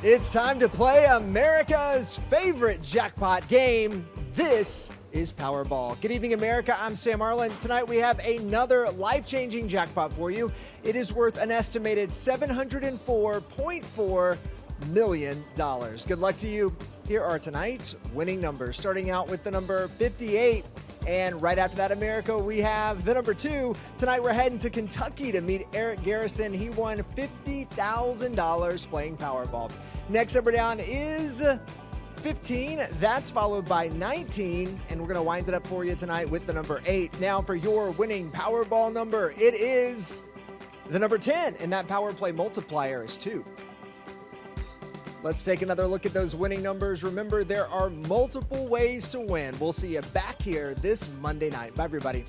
It's time to play America's favorite jackpot game. This is Powerball. Good evening, America. I'm Sam Arlen. Tonight we have another life changing jackpot for you. It is worth an estimated $704.4 million. dollars. Good luck to you. Here are tonight's winning numbers, starting out with the number 58. And right after that, America, we have the number two. Tonight, we're heading to Kentucky to meet Eric Garrison. He won $50,000 playing Powerball. Next number down is 15. That's followed by 19. And we're going to wind it up for you tonight with the number 8. Now, for your winning Powerball number, it is the number 10. And that power play multiplier is 2. Let's take another look at those winning numbers. Remember, there are multiple ways to win. We'll see you back here this Monday night. Bye, everybody.